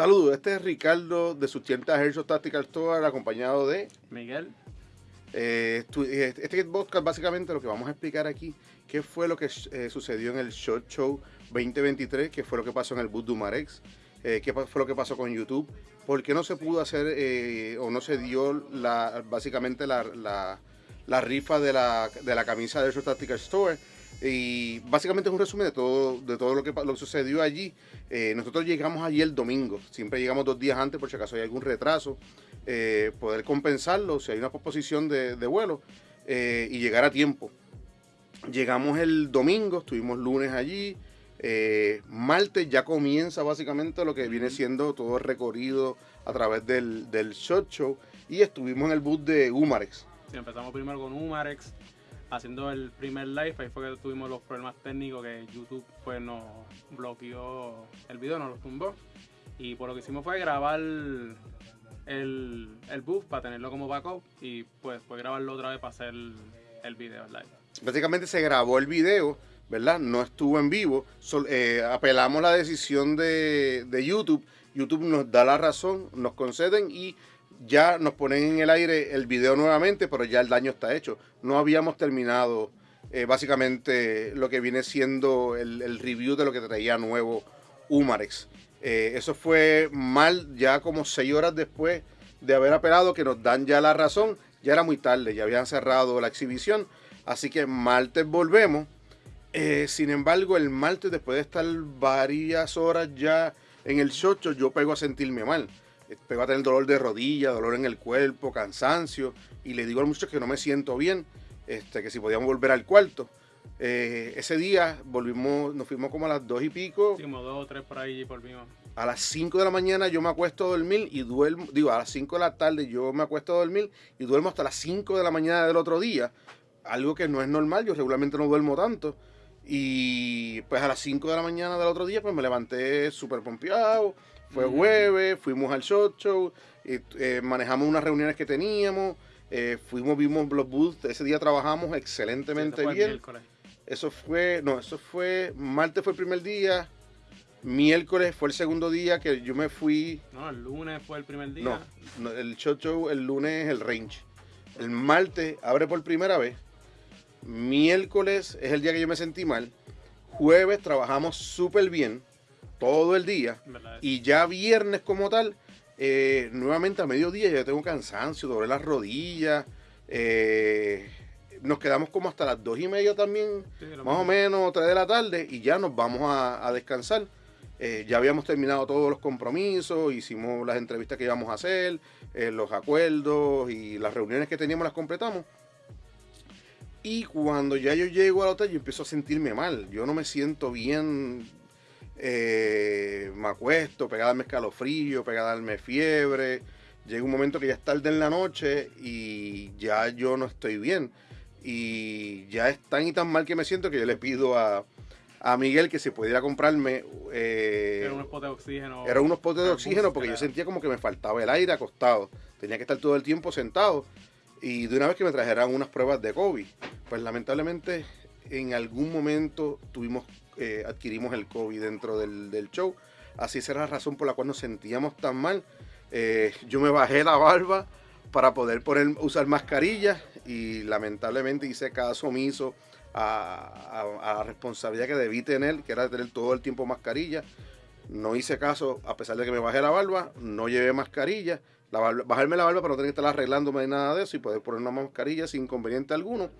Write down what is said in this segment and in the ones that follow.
Saludos, este es Ricardo de sus tiendas Herzog Tactical Store, acompañado de Miguel. Eh, eh, este podcast básicamente lo que vamos a explicar aquí, qué fue lo que eh, sucedió en el Shot Show 2023, qué fue lo que pasó en el Boot Dumarex, eh, qué fue lo que pasó con YouTube, por qué no se pudo hacer eh, o no se dio la, básicamente la, la- la rifa de la, de la camisa de Herzog Tactical Store. Y básicamente es un resumen de todo, de todo lo que, lo que sucedió allí. Eh, nosotros llegamos allí el domingo, siempre llegamos dos días antes por si acaso hay algún retraso, eh, poder compensarlo si hay una posposición de, de vuelo eh, y llegar a tiempo. Llegamos el domingo, estuvimos lunes allí, martes ya comienza básicamente lo que viene siendo todo el recorrido a través del, del shot show y estuvimos en el bus de Humarex. Sí, empezamos primero con Humarex, haciendo el primer live. Ahí fue que tuvimos los problemas técnicos que YouTube pues nos bloqueó el video, nos lo tumbó. Y por lo que hicimos fue grabar el, el booth para tenerlo como backup y pues fue grabarlo otra vez para hacer el, el video live. Básicamente se grabó el video, ¿verdad? No estuvo en vivo. Sol- eh, apelamos la decisión de, de YouTube. YouTube nos da la razón, nos conceden y ya nos ponen en el aire el video nuevamente, pero ya el daño está hecho. No habíamos terminado eh, básicamente lo que viene siendo el, review de lo que traía nuevo Humarex. Eh, eso fue mal ya como seis horas después de haber apelado que nos dan ya la razón. Ya era muy tarde, ya habían cerrado la exhibición. Así que martes volvemos. Eh, sin embargo, el martes, después de estar varias horas ya en el chocho, yo pego a sentirme mal. Pego a tener dolor de rodilla, dolor en el cuerpo, cansancio. Y le digo a los muchachos que no me siento bien, este, que si podíamos volver al cuarto. Eh, ese día volvimos, nos fuimos como a las dos y pico. Sí, como dos o tres por ahí y volvimos. A las 5 de la mañana yo me acuesto a dormir y duermo, digo, a las 5 de la tarde yo me acuesto a dormir y duermo hasta las 5 de la mañana del otro día. Algo que no es normal, yo regularmente no duermo tanto. Y pues a las 5 de la mañana del otro día pues me levanté súper pompeado. Fue Ujú. jueves, fuimos al shot show, y, eh, manejamos unas reuniones que teníamos, eh, fuimos, vimos los booths, ese día trabajamos Sí, excelentemente el bien. miércoles. Eso fue, no, eso fue, martes fue el primer día, miércoles fue el segundo día que yo me fui, No, el lunes fue el primer día. no, no, el shot show el lunes es el range. El martes abre por primera vez, miércoles es el día que yo me sentí mal, jueves trabajamos súper bien todo el día verdad. y ya viernes como tal, eh, nuevamente a mediodía ya tengo cansancio, doblé las rodillas, eh, nos quedamos como hasta las dos y media también Sí, más o menos 3 de la tarde y ya nos vamos a, a descansar. Eh, ya habíamos terminado todos los compromisos, hicimos las entrevistas que íbamos a hacer, eh, los acuerdos y las reuniones que teníamos las completamos. Y cuando ya yo llego al hotel, yo empiezo a sentirme mal. Yo no me siento bien. eh, me acuesto, pegada a darme escalofrío, pegada a darme fiebre. Llega un momento que ya es tarde en la noche y ya yo no estoy bien. Y ya es tan y tan mal que me siento que yo le pido a, a Miguel que se pudiera comprarme. eh, Era un spot de oxígeno. eran unos potes de Era oxígeno porque yo era- sentía como que me faltaba el aire acostado. Tenía que estar todo el tiempo sentado. Y de una vez que me trajeran unas pruebas de COVID. Pues lamentablemente en algún momento tuvimos, eh, adquirimos el COVID dentro del, show. Así esa era la razón por la cual nos sentíamos tan mal. Eh, yo me bajé la barba para poder poner, usar mascarilla y lamentablemente hice caso omiso a, a- la responsabilidad que debí tener, que era tener todo el tiempo mascarilla. No hice caso, a pesar de que me bajé la barba, no llevé mascarilla. La barba- bajarme la barba para no tener que estar arreglándome ni nada de eso y poder poner una mascarilla sin inconveniente alguno.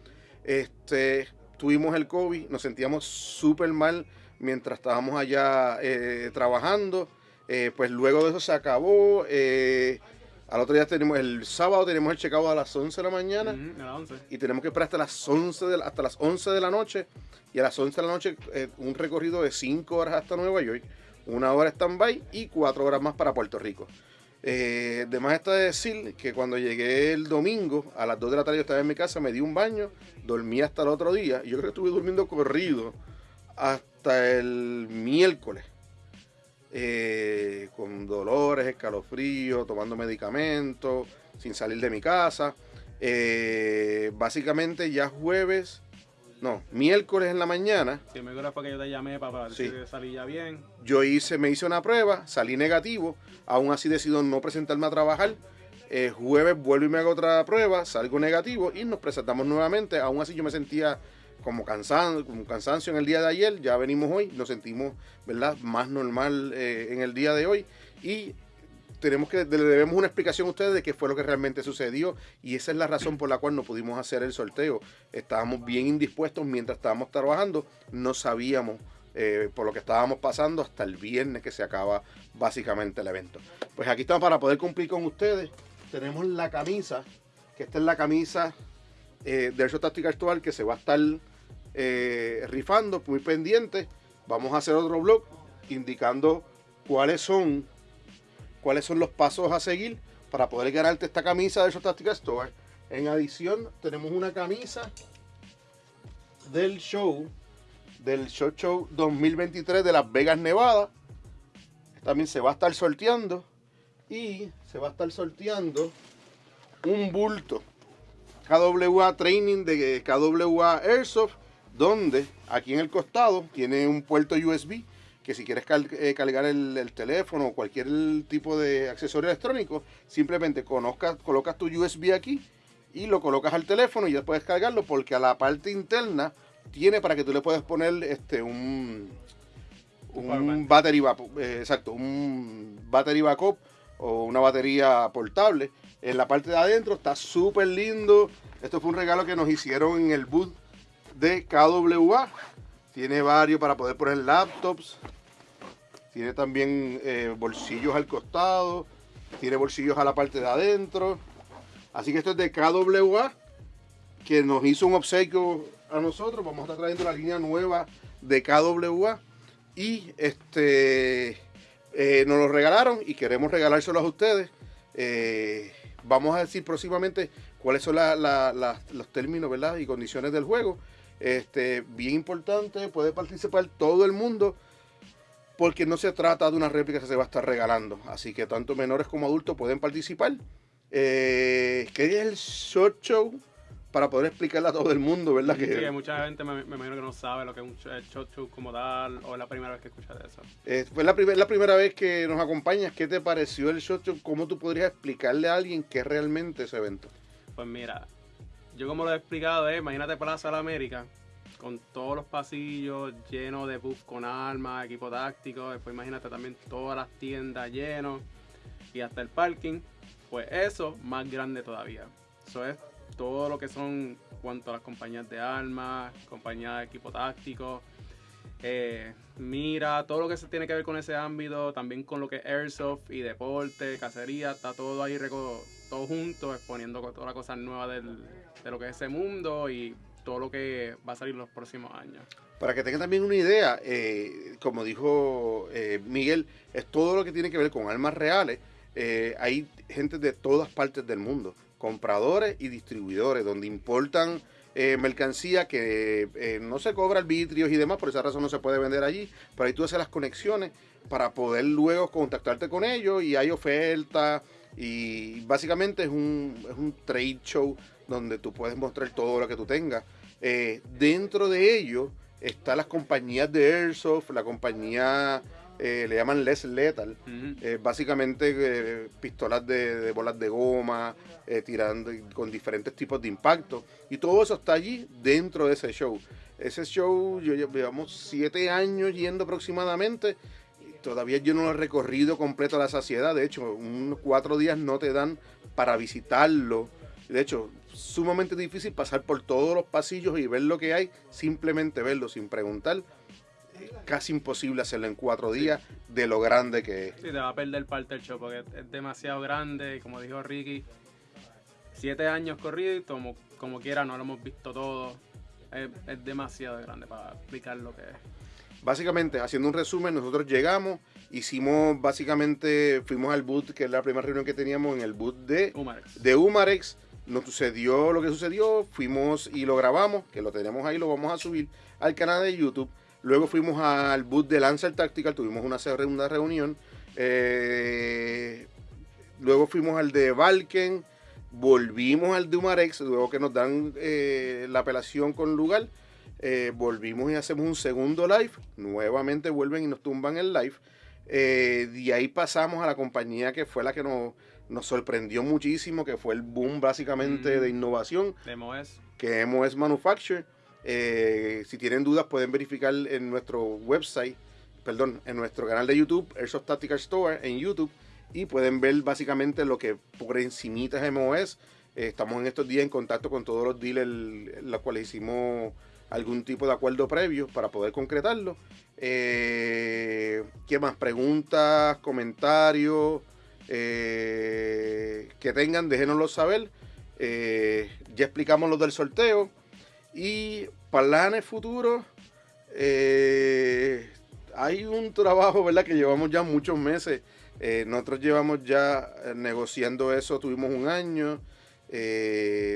Este, tuvimos el COVID, nos sentíamos súper mal mientras estábamos allá eh, trabajando. Eh, pues luego de eso se acabó. eh, al otro día tenemos el sábado tenemos el checkout a las 11 de la mañana a las 11. y tenemos que esperar hasta las 11 de la, hasta las 11 de la noche y a las 11 de la noche eh, un recorrido de 5 horas hasta Nueva York, una hora stand-by y 4 horas más para Puerto Rico. Eh, de está decir que cuando llegué el domingo a las 2 de la tarde yo estaba en mi casa, me di un baño, dormí hasta el otro día yo creo que estuve durmiendo corrido hasta el miércoles. eh, con dolores, escalofríos, tomando medicamentos, sin salir de mi casa. Eh, básicamente ya jueves no, miércoles en la mañana. Sí, miércoles fue que yo te llamé para ver Sí. si salía bien. Yo hice, me hice una prueba, salí negativo, aún así decido no presentarme a trabajar. Eh, jueves vuelvo y me hago otra prueba, salgo negativo y nos presentamos nuevamente. Aún así yo me sentía como cansado, con cansancio en el día de ayer, ya venimos hoy, nos sentimos ¿verdad? más normal eh, en el día de hoy y tenemos que le debemos una explicación a ustedes de qué fue lo que realmente sucedió y esa es la razón por la cual no pudimos hacer el sorteo. Estábamos bien indispuestos mientras estábamos trabajando, no sabíamos eh, por lo que estábamos pasando hasta el viernes que se acaba básicamente el evento. Pues aquí estamos para poder cumplir con ustedes. Tenemos la camisa, que esta es la camisa eh, de Airsoft Tactical Actual que se va a estar eh, rifando, muy pendiente. Vamos a hacer otro blog indicando cuáles son cuáles son los pasos a seguir para poder ganarte esta camisa de Tactical Store. En adición, tenemos una camisa del show, del Shot Show 2023 de Las Vegas, Nevada. También se va a estar sorteando y se va a estar sorteando un bulto KWA Training de KWA Airsoft, donde aquí en el costado tiene un puerto USB que si quieres cal- eh, cargar el, el teléfono o cualquier tipo de accesorio electrónico, simplemente conozcas- colocas tu USB aquí y lo colocas al teléfono y ya puedes cargarlo porque a la parte interna tiene para que tú le puedas poner este un Un battery backup, eh, exacto, un battery backup o una batería portable. En la parte de adentro está súper lindo. Esto fue un regalo que nos hicieron en el booth de KWA. Tiene varios para poder poner laptops. Tiene también eh, bolsillos al costado. Tiene bolsillos a la parte de adentro. Así que esto es de KWA, que nos hizo un obsequio a nosotros. Vamos a estar trayendo la línea nueva de KWA. Y este eh, nos lo regalaron y queremos regalárselos a ustedes. Eh, vamos a decir próximamente cuáles son la- los términos ¿verdad? y condiciones del juego. Este, bien importante, puede participar todo el mundo porque no se trata de una réplica que se va a estar regalando. Así que tanto menores como adultos pueden participar. Eh, ¿Qué es el short show? Para poder explicarle a todo el mundo, ¿verdad? Sí, Que, mucha gente me, me imagino que no sabe lo que es un sh- el shot show como tal, o es la primera vez que escucha de eso. Eh, fue la, primer- la primera vez que nos acompañas. ¿Qué te pareció el shot show? ¿Cómo tú podrías explicarle a alguien qué es realmente ese evento? Pues mira, yo como lo he explicado, eh, imagínate Plaza de la América, con todos los pasillos llenos de buff con armas, equipo táctico, después imagínate también todas las tiendas llenos y hasta el parking, pues eso más grande todavía. Eso es todo lo que son cuanto a las compañías de armas, compañías de equipo táctico, eh, mira, todo lo que se tiene que ver con ese ámbito, también con lo que es airsoft y deporte, cacería, está todo ahí todo junto, exponiendo todas las cosas nuevas de lo que es ese mundo y todo lo que va a salir los próximos años. Para que tengan también una idea, eh, como dijo eh, Miguel, es todo lo que tiene que ver con armas reales. Eh, hay gente de todas partes del mundo, compradores y distribuidores, donde importan eh, mercancía que no se cobra arbitrios y demás, por esa razón no se puede vender allí, pero ahí tú haces las conexiones para poder luego contactarte con ellos y hay ofertas y básicamente es un, es un trade show donde tú puedes mostrar todo lo que tú tengas. Eh, dentro de ello están las compañías de Airsoft, la compañía eh, le llaman Les Lethal, eh, básicamente pistolas de, de bolas de goma, tirando con diferentes tipos de impacto. Y todo eso está allí dentro de ese show. Ese show, yo lle- llevamos siete años yendo aproximadamente. y Todavía yo no lo he recorrido completo a la saciedad. De hecho, unos cuatro días no te dan para visitarlo. De hecho, sumamente difícil pasar por todos los pasillos y ver lo que hay, simplemente verlo sin preguntar. Eh, Casi imposible hacerlo en cuatro días de lo grande que es. Sí, te va a perder parte del show porque es- demasiado grande y como dijo Ricky, siete años corridos y como, como quiera no lo hemos visto todo. Es, es demasiado grande para explicar lo que es. Básicamente, haciendo un resumen, nosotros llegamos, hicimos básicamente, fuimos al boot, que es la primera reunión que teníamos en el boot de, de Humarex. Nos sucedió lo que sucedió, fuimos y lo grabamos, que lo tenemos ahí, lo vamos a subir al canal de YouTube. Luego fuimos al boot de Lancer Tactical, tuvimos una segunda reunión. Eh, luego fuimos al de Valken, volvimos al de Humarex, luego que nos dan eh, la apelación con lugar. eh, volvimos y hacemos un segundo live. Nuevamente vuelven y nos tumban el live. Eh, de ahí pasamos a la compañía que fue la que nos, nos sorprendió muchísimo, que fue el boom básicamente Mm. de innovación, De MOS. que MOS Manufacture. Eh, si tienen dudas pueden verificar en nuestro website, perdón, en nuestro canal de YouTube, Airsoft Tactical Store en YouTube, y pueden ver básicamente lo que por encimita es MOS. Eh, estamos en estos días en contacto con todos los dealers, los cuales hicimos algún tipo de acuerdo previo para poder concretarlo. Eh, ¿Qué más? Preguntas, comentarios eh, que tengan, déjenoslo saber. Eh, ya explicamos lo del sorteo. Y planes futuros, eh, hay un trabajo, ¿verdad? Que llevamos ya muchos meses. Eh, nosotros llevamos ya negociando eso, tuvimos un año.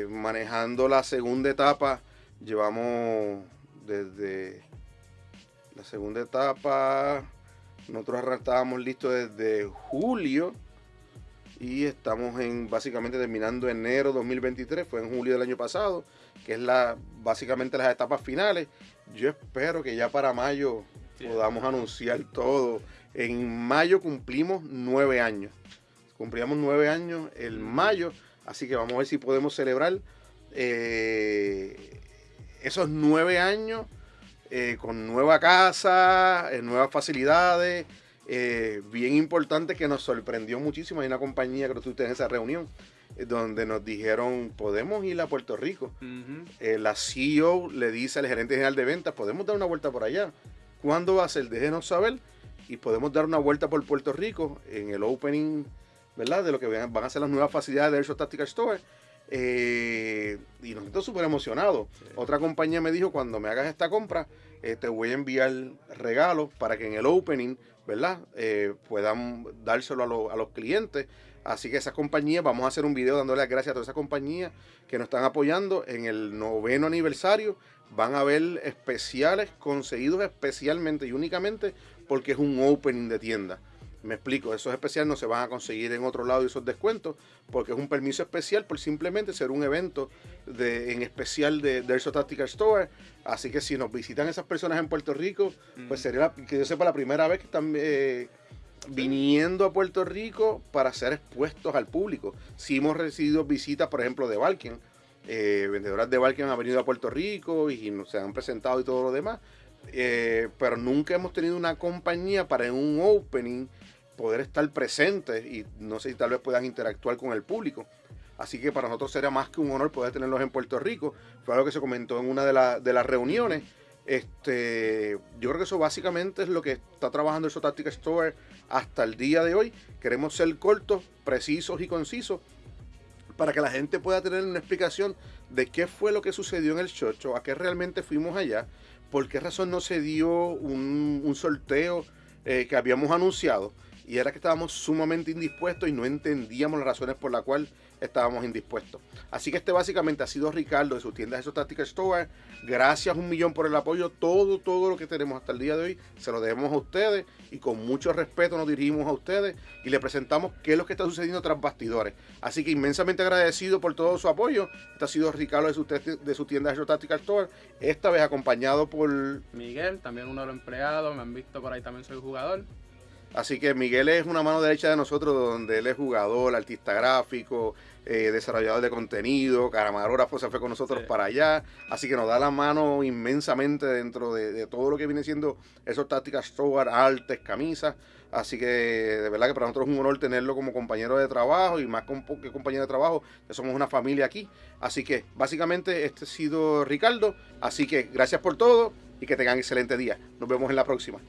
manejando la segunda etapa, llevamos desde la segunda etapa, nosotros estábamos listos desde julio y estamos en básicamente terminando enero 2023, fue en julio del año pasado, que es la básicamente las etapas finales. Yo espero que ya para mayo Sí. podamos anunciar todo. En mayo cumplimos nueve años. Cumplíamos nueve años el mayo, así que vamos a ver si podemos celebrar eh, esos nueve años eh, con nueva casa, eh, nuevas facilidades. Eh, bien importante que nos sorprendió muchísimo. Hay una compañía que tú en esa reunión eh, donde nos dijeron, podemos ir a Puerto Rico. Eh, la CEO le dice al gerente general de ventas, podemos dar una vuelta por allá. ¿Cuándo va a ser? Déjenos saber y podemos dar una vuelta por Puerto Rico en el opening, ¿verdad? De lo que van a ser las nuevas facilidades de Airsoft Tactical Store. Eh, y nosotros súper emocionados. Sí. Otra compañía me dijo, cuando me hagas esta compra, eh, te voy a enviar regalos para que en el opening, ¿verdad? Eh, puedan dárselo a, lo- a los clientes. Así que esas compañías, vamos a hacer un video dándole las gracias a todas esas compañías que nos están apoyando en el noveno aniversario. Van a haber especiales conseguidos especialmente y únicamente porque es un opening de tienda. Me explico, esos especiales no se van a conseguir en otro lado y esos descuentos porque es un permiso especial por simplemente ser un evento de, en especial de, de Airsoft Tactical Store. Así que si nos visitan esas personas en Puerto Rico, pues Mm. sería la- que yo sepa la primera vez que están eh, viniendo a Puerto Rico para ser expuestos al público. Si hemos recibido visitas, por ejemplo, de Valken, eh, vendedoras de Valken han venido a Puerto Rico y nos se han presentado y todo lo demás, eh, pero nunca hemos tenido una compañía para un opening poder estar presentes y no sé si tal vez puedan interactuar con el público. Así que para nosotros sería más que un honor poder tenerlos en Puerto Rico. Fue algo que se comentó en una de, la- de las reuniones. Este, yo creo que eso básicamente es lo que está trabajando el Sotáctica Store hasta el día de hoy. Queremos ser cortos, precisos y concisos para que la gente pueda tener una explicación de qué fue lo que sucedió en el chocho, a qué realmente fuimos allá, por qué razón no se dio un, un sorteo eh, que habíamos anunciado y era que estábamos sumamente indispuestos y no entendíamos las razones por las cuales estábamos indispuestos. Así que este básicamente ha sido Ricardo de su tienda de Tactical Store. Gracias un millón por el apoyo. Todo, todo lo que tenemos hasta el día de hoy se lo debemos a ustedes y con mucho respeto nos dirigimos a ustedes y le presentamos qué es lo que está sucediendo tras bastidores. Así que inmensamente agradecido por todo su apoyo. Este ha sido Ricardo de su, de su tienda de Tactical Store. Esta vez acompañado por Miguel, también uno de los empleados, me han visto por ahí también soy jugador. Así que Miguel es una mano derecha de nosotros, donde él es jugador, artista gráfico, eh, desarrollador de contenido, camarógrafo, se fue con nosotros Sí. para allá. Así que nos da la mano inmensamente dentro de, de todo lo que viene siendo esos tácticas store, artes, camisas. Así que de verdad que para nosotros es un honor tenerlo como compañero de trabajo y más que compañero de trabajo, que somos una familia aquí. Así que básicamente este ha sido Ricardo. Así que gracias por todo y que tengan excelente día. Nos vemos en la próxima.